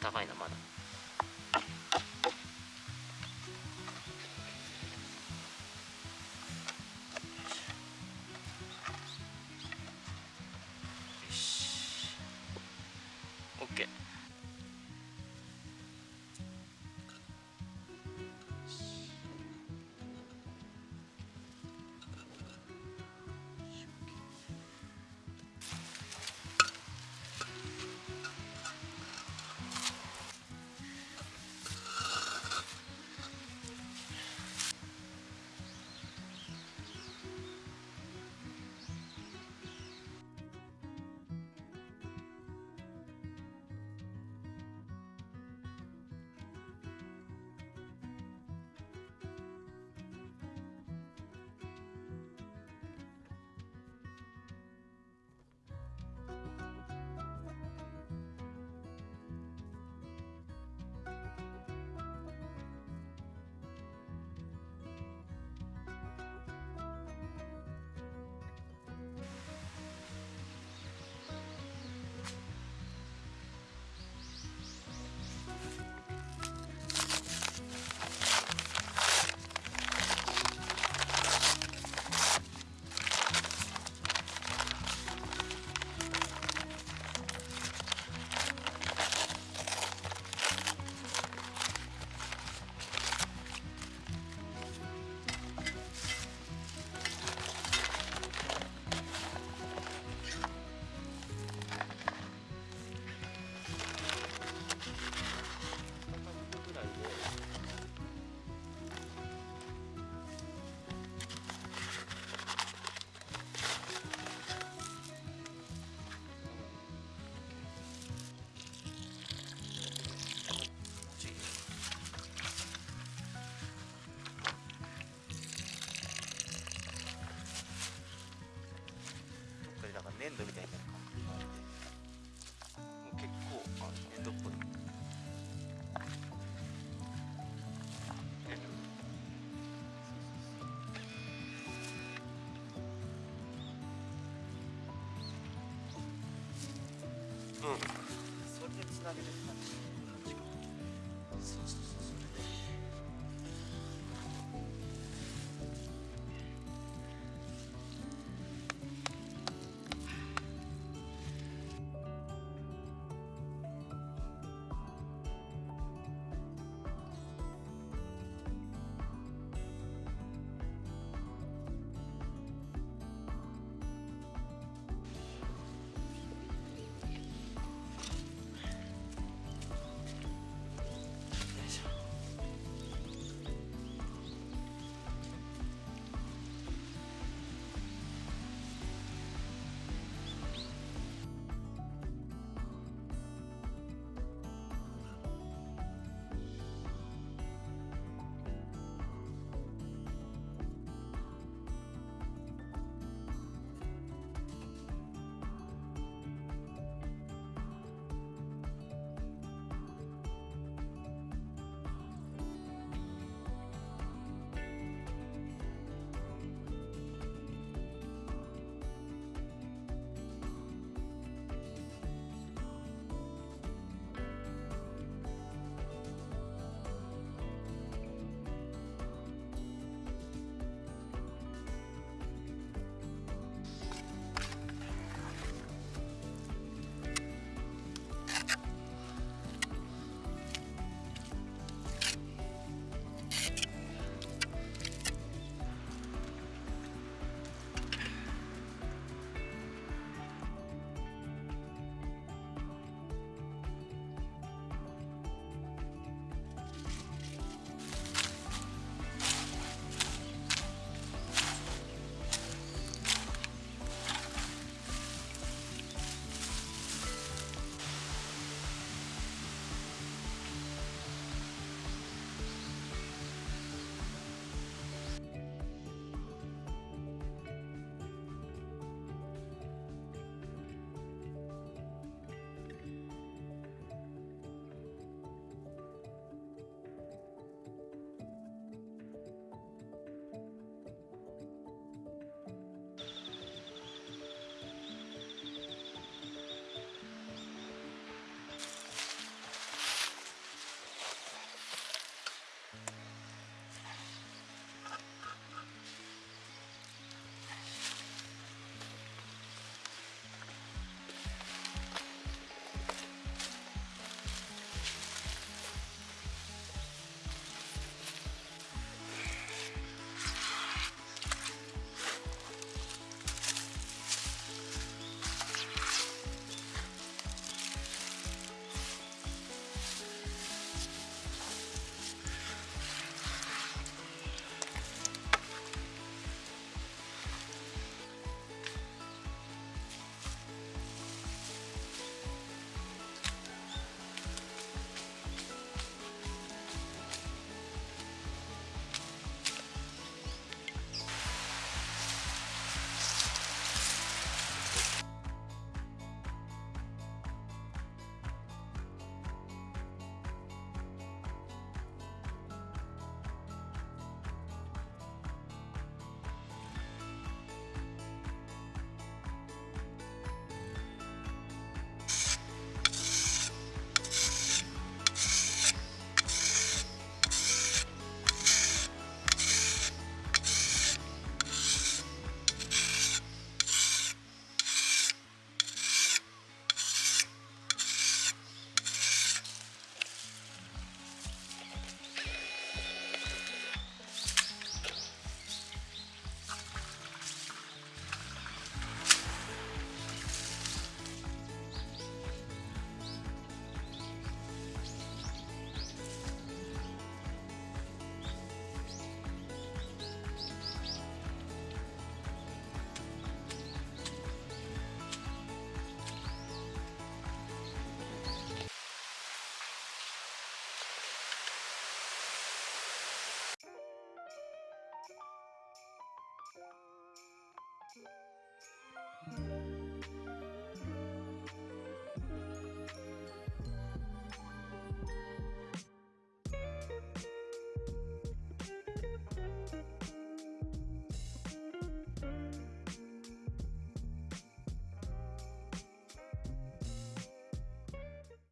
高いなまだ。それでつなげて